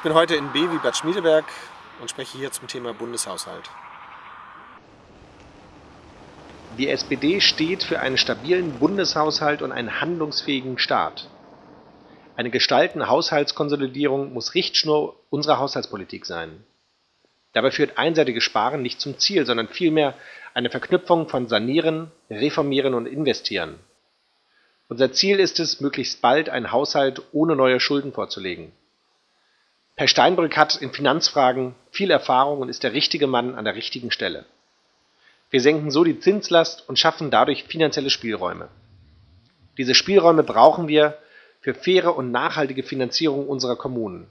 bin heute in B wie Bad Schmiedeberg und spreche hier zum Thema Bundeshaushalt. Die SPD steht für einen stabilen Bundeshaushalt und einen handlungsfähigen Staat. Eine gestaltende Haushaltskonsolidierung muss Richtschnur unserer Haushaltspolitik sein. Dabei führt einseitiges Sparen nicht zum Ziel, sondern vielmehr eine Verknüpfung von Sanieren, Reformieren und Investieren. Unser Ziel ist es, möglichst bald einen Haushalt ohne neue Schulden vorzulegen. Herr Steinbrück hat in Finanzfragen viel Erfahrung und ist der richtige Mann an der richtigen Stelle. Wir senken so die Zinslast und schaffen dadurch finanzielle Spielräume. Diese Spielräume brauchen wir für faire und nachhaltige Finanzierung unserer Kommunen.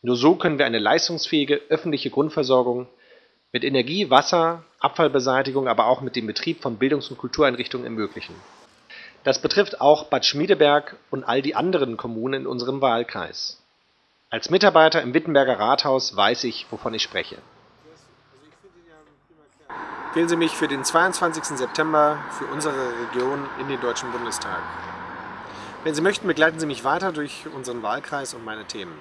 Nur so können wir eine leistungsfähige öffentliche Grundversorgung mit Energie, Wasser, Abfallbeseitigung, aber auch mit dem Betrieb von Bildungs- und Kultureinrichtungen ermöglichen. Das betrifft auch Bad Schmiedeberg und all die anderen Kommunen in unserem Wahlkreis. Als Mitarbeiter im Wittenberger Rathaus weiß ich, wovon ich spreche. Wählen Sie mich für den 22. September für unsere Region in den Deutschen Bundestag. Wenn Sie möchten, begleiten Sie mich weiter durch unseren Wahlkreis und meine Themen.